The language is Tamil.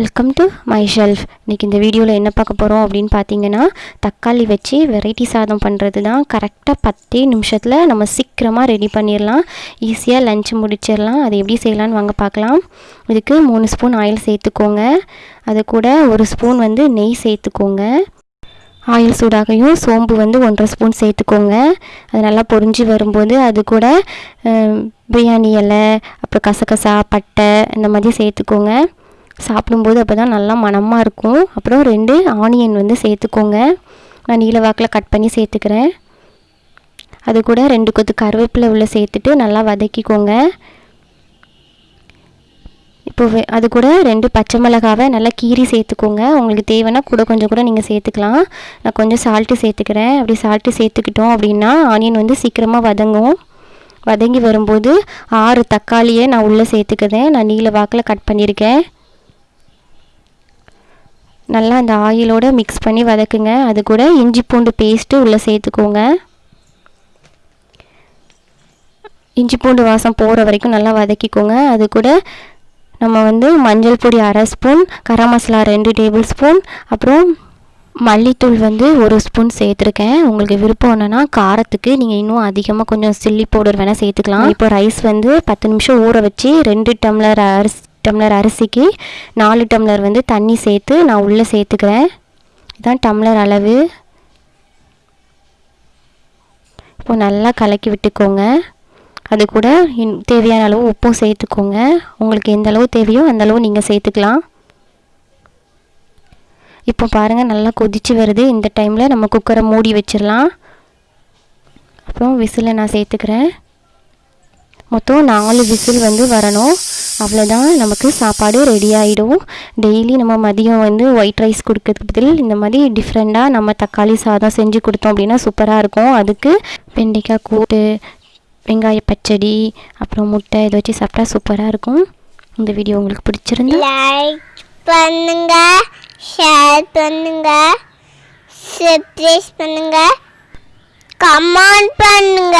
வெல்கம் டு மை ஷெல்ஃப் இன்றைக்கி இந்த வீடியோவில் என்ன பார்க்க போகிறோம் அப்படின்னு பார்த்தீங்கன்னா தக்காளி வச்சு வெரைட்டி சாதம் பண்ணுறது தான் கரெக்டாக பத்தே நிமிஷத்தில் நம்ம சீக்கிரமாக ரெடி பண்ணிடலாம் ஈஸியாக லஞ்ச் முடிச்சிடலாம் அது எப்படி செய்யலான்னு வாங்க பார்க்கலாம். இதுக்கு மூணு ஸ்பூன் ஆயில் சேர்த்துக்கோங்க. அது கூட ஒரு ஸ்பூன் வந்து நெய் சேர்த்துக்கோங்க. ஆயில் சூடாகையும் சோம்பு வந்து ஒன்றரை ஸ்பூன் சேர்த்துக்கோங்க. அது நல்லா பொரிஞ்சு வரும்போது அது கூட பிரியாணி இலை அப்புறம் கசகசா பட்டை இந்த மாதிரி சேர்த்துக்கோங்க. சாப்பிடும்போது அப்போ தான் நல்லா மணமாக இருக்கும். அப்புறம் ரெண்டு ஆனியன் வந்து சேர்த்துக்கோங்க. நான் நீல வாக்கில் கட் பண்ணி சேர்த்துக்கிறேன். அது கூட ரெண்டு கொத்து கருவேப்பிலை உள்ள சேர்த்துட்டு நல்லா வதக்கிக்கோங்க. இப்போ அது கூட ரெண்டு பச்சை மிளகாவை நல்லா கீறி சேர்த்துக்கோங்க. உங்களுக்கு தேவைன்னா கூட கொஞ்சம் கூட நீங்கள் சேர்த்துக்கலாம். நான் கொஞ்சம் சால்ட்டு சேர்த்துக்கிறேன். அப்படி சால்ட்டு சேர்த்துக்கிட்டோம் அப்படின்னா ஆனியன் வந்து சீக்கிரமாக வதங்கும். வதங்கி வரும்போது ஆறு தக்காளியை நான் உள்ளே சேர்த்துக்கிறேன். நான் நீல வாக்கில் கட் பண்ணியிருக்கேன். நல்லா அந்த ஆயிலோடு மிக்ஸ் பண்ணி வதக்குங்க. அது கூட இஞ்சி பூண்டு பேஸ்ட்டு உள்ளே சேர்த்துக்கோங்க. இஞ்சி பூண்டு வாசம் போகிற வரைக்கும் நல்லா வதக்கிக்கோங்க. அது கூட நம்ம வந்து மஞ்சள் பொடி அரை ஸ்பூன் கரம் மசாலா ரெண்டு டேபிள் ஸ்பூன் அப்புறம் மல்லித்தூள் வந்து ஒரு ஸ்பூன் சேர்த்துருக்கேன். உங்களுக்கு விருப்பம் என்னென்னா காரத்துக்கு நீங்கள் இன்னும் அதிகமாக கொஞ்சம் சில்லி பவுடர் வேணால் சேர்த்துக்கலாம். இப்போ ரைஸ் வந்து பத்து நிமிஷம் ஊற வச்சு ரெண்டு டம்ளர் அரிசி டம்ளர் அரிசிக்கு நாலு டம்ளர் வந்து தண்ணி சேர்த்து நான் உள்ளே சேர்த்துக்கிறேன். இதான் டம்ளர் அளவு. இப்போ நல்லா கலக்கி விட்டுக்கோங்க. அது கூட இன் தேவையான அளவு உப்பும் சேர்த்துக்கோங்க. உங்களுக்கு எந்த அளவு தேவையோ அந்த அளவு நீங்கள் சேர்த்துக்கலாம். இப்போ பாருங்கள் நல்லா கொதிச்சு வருது. இந்த டைமில் நம்ம குக்கரை மூடி வச்சிடலாம். அப்புறம் விசிலை நான் சேர்த்துக்கிறேன். மொத்தம் நாலு விசில் வந்து வரணும். அவ்வளோதான் நமக்கு சாப்பாடு ரெடி ஆகிடும் டெய்லி நம்ம மதியம் வந்து ஒயிட் ரைஸ் கொடுக்கறதுக்கு பதில் இந்த மாதிரி டிஃப்ரெண்ட்டாக நம்ம தக்காளி சாதம் செஞ்சு கொடுத்தோம் அப்படின்னா சூப்பராக இருக்கும். அதுக்கு வெண்டைக்காய் கூட்டு வெங்காய பச்சடி அப்புறம் முட்டை இதை வச்சு சாப்பிட்டா சூப்பராக இருக்கும். இந்த வீடியோ உங்களுக்கு பிடிச்சிருந்தா லைக் பண்ணுங்க ஷேர் பண்ணுங்க சப்ஸ்கிரைப் பண்ணுங்க கமெண்ட் பண்ணுங்க.